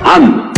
An.